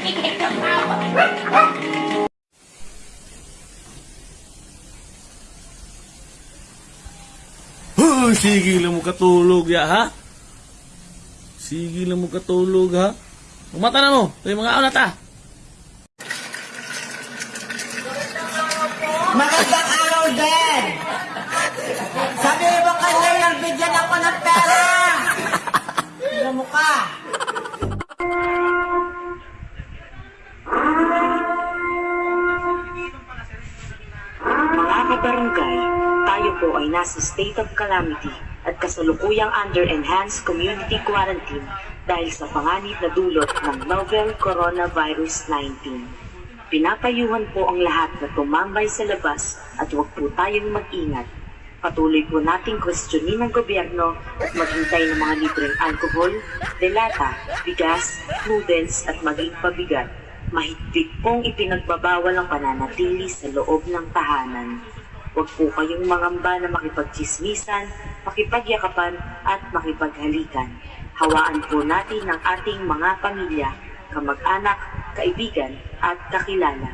Huh, sige lang mo katulog ya ha? Sige lang mo katulog ha? Umata na mo, tayo mga aunat ha? Magandang Mga kabarangay, tayo po ay nasa state of calamity at kasalukuyang under enhanced community quarantine dahil sa panganib na dulot ng novel coronavirus 19. Pinapayuhan po ang lahat na tumambay sa labas at huwag po tayong mag-ingat. Patuloy po nating kwestiyonin ng gobyerno at maghintay ng mga libreng alkohol, delata, bigas, noodles at maging pabigat. Mahigpit pong ipinagbabawal ang pananatili sa loob ng tahanan. Huwag po kayong mangamba na makipagchismisan, makipagyakapan at makipaghalikan. Hawaan po natin ang ating mga pamilya, kamag-anak, kaibigan at kakilala.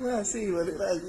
哇塞，玩的来呀！